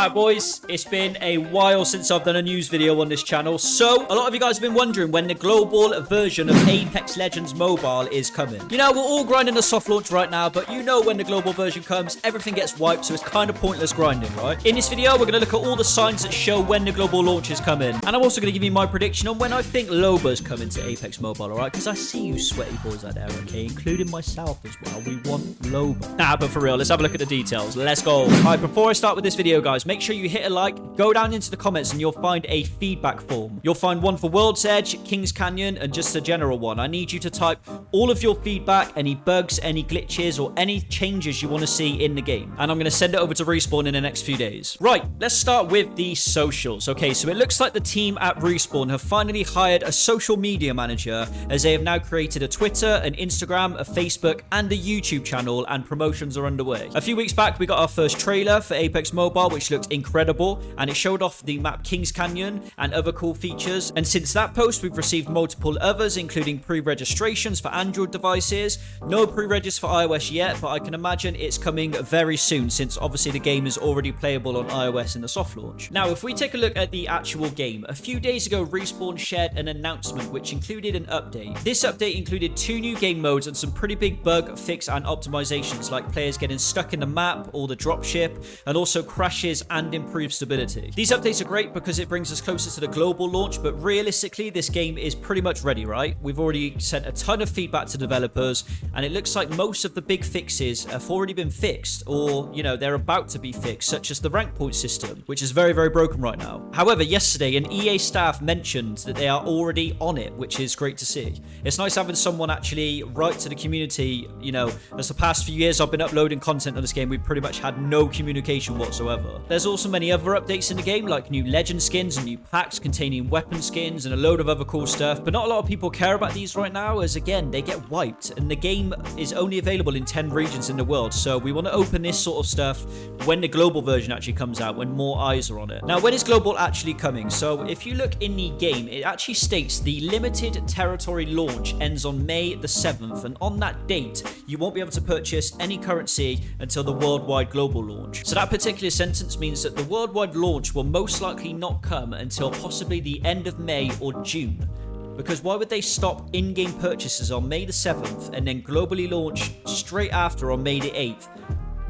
Alright boys, it's been a while since I've done a news video on this channel. So, a lot of you guys have been wondering when the global version of Apex Legends Mobile is coming. You know, we're all grinding the soft launch right now, but you know when the global version comes, everything gets wiped, so it's kind of pointless grinding, right? In this video, we're going to look at all the signs that show when the global launch is coming. And I'm also going to give you my prediction on when I think Loba's coming to Apex Mobile, alright? Because I see you sweaty boys out there, okay? Including myself as well. We want Loba. Nah, but for real, let's have a look at the details. Let's go. Alright, before I start with this video, guys, make sure you hit a like, go down into the comments, and you'll find a feedback form. You'll find one for World's Edge, Kings Canyon, and just a general one. I need you to type all of your feedback, any bugs, any glitches, or any changes you want to see in the game. And I'm going to send it over to Respawn in the next few days. Right, let's start with the socials. Okay, so it looks like the team at Respawn have finally hired a social media manager as they have now created a Twitter, an Instagram, a Facebook, and a YouTube channel, and promotions are underway. A few weeks back, we got our first trailer for Apex Mobile, which looked incredible, and it showed off the map Kings Canyon and other cool features. And since that post, we've received multiple others, including pre-registrations for Android devices. No pre-regis for iOS yet, but I can imagine it's coming very soon, since obviously the game is already playable on iOS in the soft launch. Now, if we take a look at the actual game, a few days ago, Respawn shared an announcement which included an update. This update included two new game modes and some pretty big bug fix and optimizations, like players getting stuck in the map or the dropship, and also crashes and improved stability. These updates are great because it brings us closer to the global launch, but realistically, this game is pretty much ready, right? We've already sent a ton of feedback to developers, and it looks like most of the big fixes have already been fixed, or, you know, they're about to be fixed, such as the rank point system, which is very, very broken right now. However, yesterday, an EA staff mentioned that they are already on it, which is great to see. It's nice having someone actually write to the community, you know, as the past few years I've been uploading content on this game, we pretty much had no communication whatsoever. There's also many other updates in the game, like new legend skins and new packs containing weapon skins and a load of other cool stuff, but not a lot of people care about these right now, as again, they get wiped, and the game is only available in 10 regions in the world, so we want to open this sort of stuff when the global version actually comes out, when more eyes are on it. Now, when is global actually coming? So if you look in the game, it actually states the limited territory launch ends on May the 7th, and on that date, you won't be able to purchase any currency until the worldwide global launch. So that particular sentence means that the worldwide launch will most likely not come until possibly the end of May or June. Because why would they stop in-game purchases on May the 7th and then globally launch straight after on May the 8th?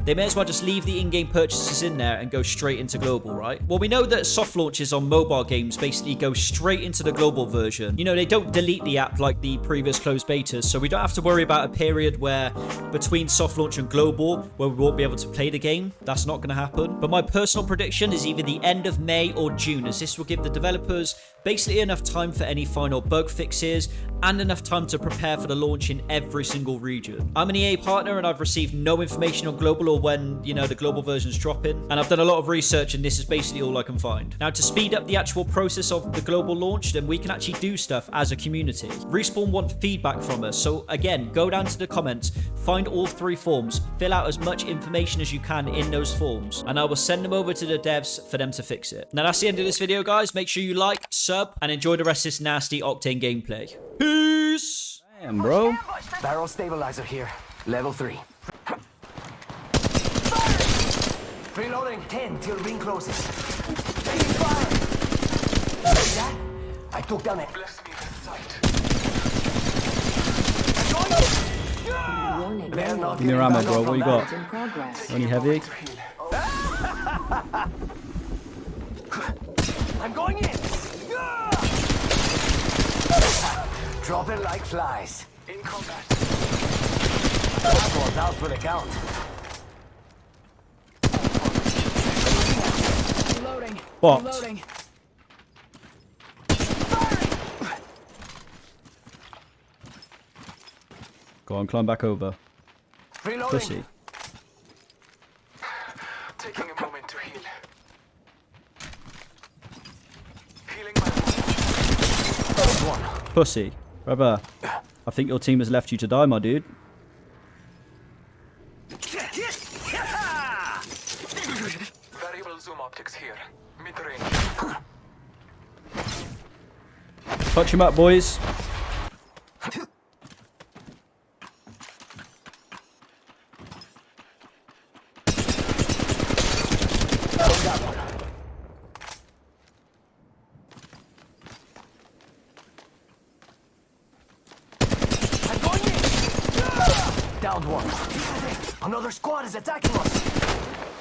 They may as well just leave the in-game purchases in there and go straight into global, right? Well, we know that soft launches on mobile games basically go straight into the global version. You know, they don't delete the app like the previous closed betas, so we don't have to worry about a period where between soft launch and global where we won't be able to play the game. That's not going to happen. But my personal prediction is either the end of May or June, as this will give the developers basically enough time for any final bug fixes and enough time to prepare for the launch in every single region. I'm an EA partner and I've received no information on global or when, you know, the global version's dropping. And I've done a lot of research and this is basically all I can find. Now, to speed up the actual process of the global launch, then we can actually do stuff as a community. Respawn want feedback from us. So again, go down to the comments, find all three forms, fill out as much information as you can in those forms, and I will send them over to the devs for them to fix it. Now, that's the end of this video, guys. Make sure you like, sub, and enjoy the rest of this nasty Octane gameplay. Peace! Damn, bro. Barrel stabilizer here. Level 3. Reloading. 10 till ring closes. Taking fire. See that? I took down a... Bless me with sight. Yeah. Warning. They're not Give me your ammo, bro. What you got? Only heavy? I'm going in. Drop it like flies. In combat. That one's out for the count. Reloading. What? Reloading. Go on, climb back over. Reloading. Pussy. Taking a moment to heal. Healing my wounds. One. Pussy. Brother, I think your team has left you to die, my dude. Variable zoom optics here. Mid-range. Touch him up, boys. Another squad is attacking us.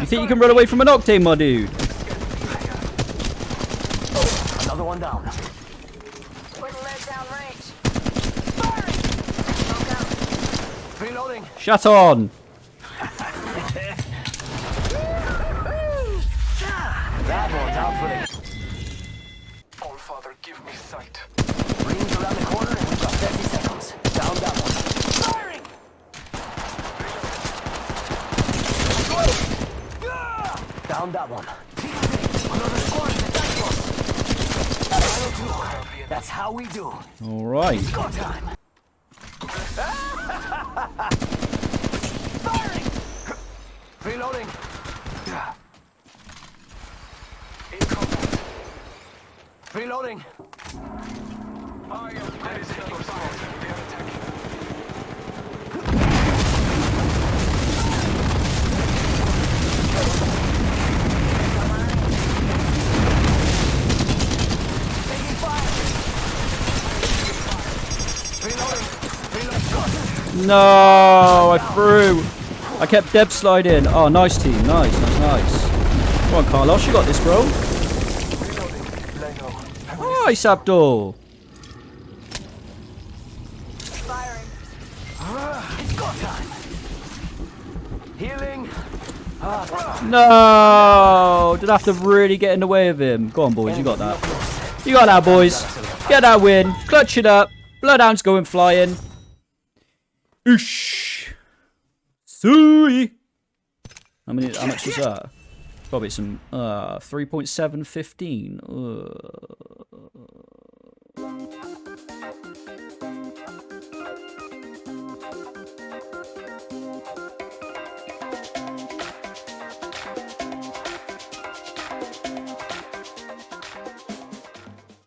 You think you can run away from an Octane, my dude? Another one down. Putting down range. Firing! Smoke out. Reloading. Shut on. That one's out for the All Father, give me sight. rings around the corner and we've got 30 seconds. Down that one. Firing! Down that one. Another squad is attacking us. Final two. That's how we do. All right. Go time. Firing! Reloading. In contact. Reloading. I am No, I threw. I kept Deb sliding. Oh, nice team. Nice, nice, nice. Come on, Carlos. You got this, bro. Nice, Abdul. No. Did I have to really get in the way of him? Go on, boys. You got that. You got that, boys. Get that win. Clutch it up. Bloodhound's going flying. Oosh. Sui. How many? How much was that? Probably some. Uh, three point seven fifteen. Uh.